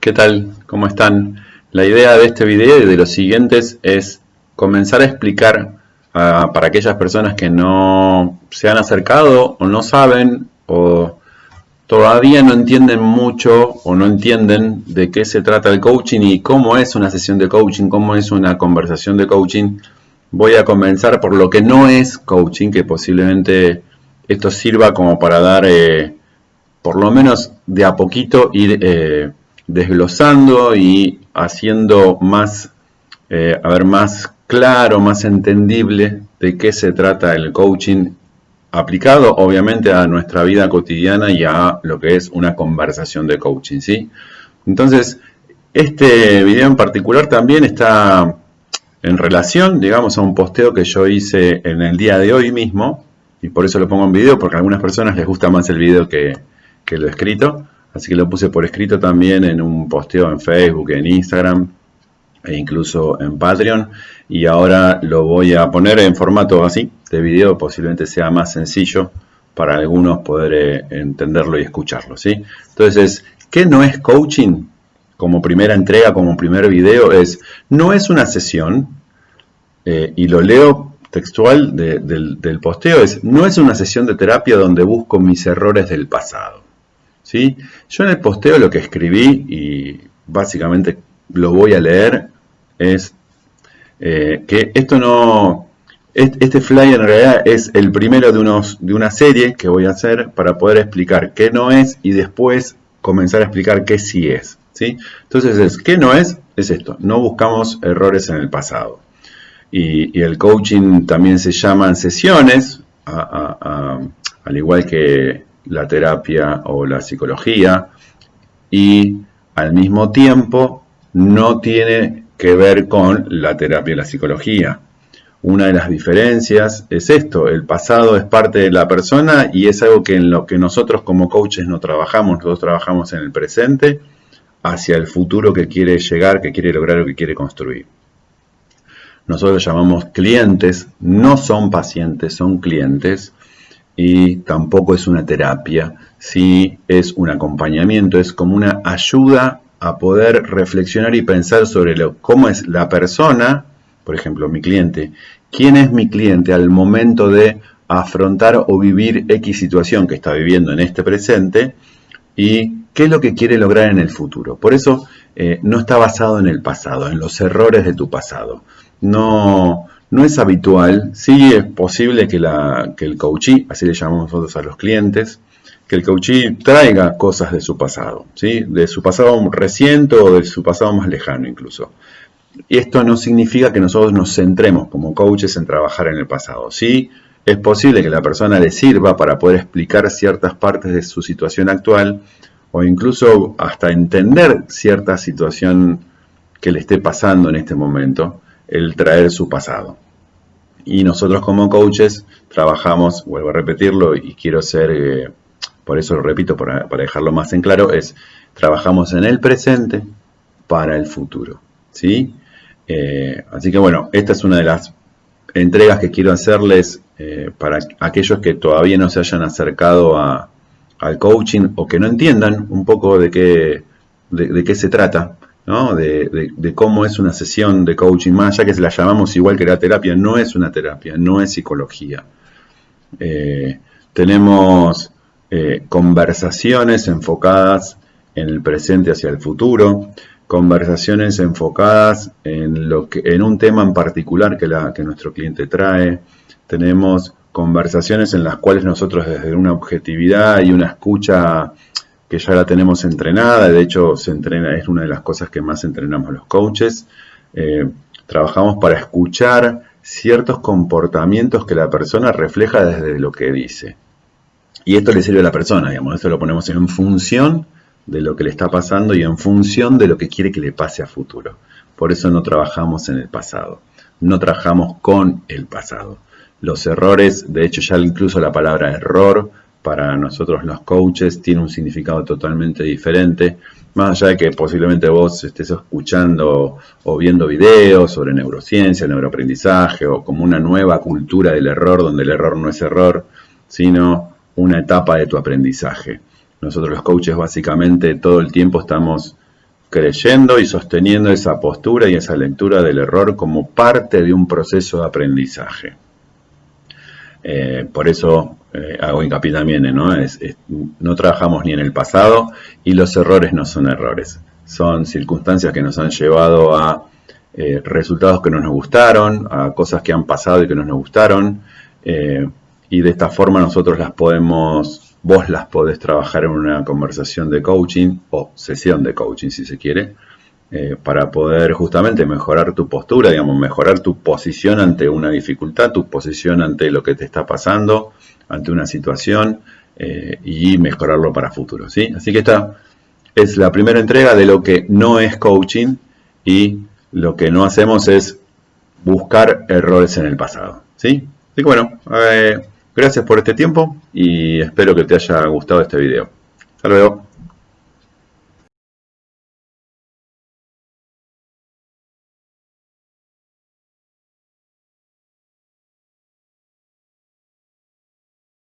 ¿Qué tal? ¿Cómo están? La idea de este video y de los siguientes es comenzar a explicar para aquellas personas que no se han acercado o no saben o todavía no entienden mucho o no entienden de qué se trata el coaching y cómo es una sesión de coaching, cómo es una conversación de coaching. Voy a comenzar por lo que no es coaching, que posiblemente esto sirva como para dar, eh, por lo menos de a poquito, ir eh, desglosando y haciendo más, eh, a ver, más claro, más entendible de qué se trata el coaching aplicado obviamente a nuestra vida cotidiana y a lo que es una conversación de coaching, ¿sí? Entonces, este video en particular también está en relación, digamos, a un posteo que yo hice en el día de hoy mismo, y por eso lo pongo en video, porque a algunas personas les gusta más el video que, que lo escrito, así que lo puse por escrito también en un posteo en Facebook, en Instagram, e incluso en Patreon, y ahora lo voy a poner en formato así, de video, posiblemente sea más sencillo para algunos poder eh, entenderlo y escucharlo, ¿sí? Entonces, ¿qué no es coaching? Como primera entrega, como primer video, es, no es una sesión, eh, y lo leo textual del, del, posteo, es, no es una sesión de terapia donde busco mis errores del pasado, ¿sí? Yo en el posteo lo que escribí, y básicamente lo voy a leer, es eh, que esto no... Este flyer en realidad es el primero de, unos, de una serie que voy a hacer para poder explicar qué no es y después comenzar a explicar qué sí es. ¿sí? Entonces, es, ¿qué no es? Es esto, no buscamos errores en el pasado. Y, el coaching también se llaman sesiones, al igual que la terapia o la psicología, y al mismo tiempo no tiene que ver con la terapia y la psicología. Una de las diferencias es esto, el pasado es parte de la persona y es algo que en lo que nosotros como coaches no trabajamos, nosotros trabajamos en el presente hacia el futuro que quiere llegar, que quiere lograr o que quiere construir. Nosotros llamamos clientes, no son pacientes, son clientes y tampoco es una terapia, sí es un acompañamiento, es como una ayuda a poder reflexionar y pensar sobre lo, cómo es la persona, por ejemplo, mi cliente, quién es mi cliente al momento de afrontar o vivir X situación que está viviendo en este presente y qué es lo que quiere lograr en el futuro. Por eso eh, no está basado en el pasado, en los errores de tu pasado. No, no es habitual, sí es posible que, el coachee, así le llamamos nosotros a los clientes, que el coachee traiga cosas de su pasado, ¿sí? de su pasado reciente o de su pasado más lejano incluso. Y esto no significa que nosotros nos centremos como coaches en trabajar en el pasado. Sí, es posible que la persona le sirva para poder explicar ciertas partes de su situación actual o incluso hasta entender cierta situación que le esté pasando en este momento, el traer su pasado. Y nosotros como coaches trabajamos, vuelvo a repetirlo y quiero ser... Eh, por eso lo repito para, dejarlo más en claro, es trabajamos en el presente para el futuro. ¿sí? Eh, así que bueno, esta es una de las entregas que quiero hacerles eh, para aquellos que todavía no se hayan acercado al coaching o que no entiendan un poco de qué, de, qué se trata, ¿no? de, cómo es una sesión de coaching, más ya que se la llamamos igual que la terapia, no es una terapia, no es psicología. Eh, tenemos eh, conversaciones enfocadas en el presente hacia el futuro, conversaciones enfocadas en, lo que, en un tema en particular que, la, que nuestro cliente trae. Tenemos conversaciones en las cuales nosotros desde una objetividad y una escucha que ya la tenemos entrenada, de hecho se entrena, es una de las cosas que más entrenamos los coaches, eh, trabajamos para escuchar ciertos comportamientos que la persona refleja desde lo que dice. Y esto le sirve a la persona, digamos, esto lo ponemos en función de lo que le está pasando y en función de lo que quiere que le pase a futuro. Por eso no trabajamos en el pasado, no trabajamos con el pasado. Los errores, de hecho ya incluso la palabra error para nosotros los coaches tiene un significado totalmente diferente, más allá de que posiblemente vos estés escuchando o viendo videos sobre neurociencia, neuroaprendizaje o como una nueva cultura del error donde el error no es error, sino una etapa de tu aprendizaje. Nosotros los coaches básicamente todo el tiempo estamos creyendo y sosteniendo esa postura y esa lectura del error como parte de un proceso de aprendizaje. Eh, por eso eh, hago hincapié también, ¿no? no trabajamos ni en el pasado y los errores no son errores. Son circunstancias que nos han llevado a eh, resultados que no nos gustaron, a cosas que han pasado y que no nos gustaron. y de esta forma nosotros las podemos, vos las podés trabajar en una conversación de coaching o sesión de coaching si se quiere eh, para poder justamente mejorar tu postura, digamos, mejorar tu posición ante una dificultad, tu posición ante lo que te está pasando, ante una situación eh, y mejorarlo para futuro, ¿sí? Así que esta es la primera entrega de lo que no es coaching y lo que no hacemos es buscar errores en el pasado, ¿sí? Así que bueno, eh, gracias por este tiempo y espero que te haya gustado este video. Hasta luego.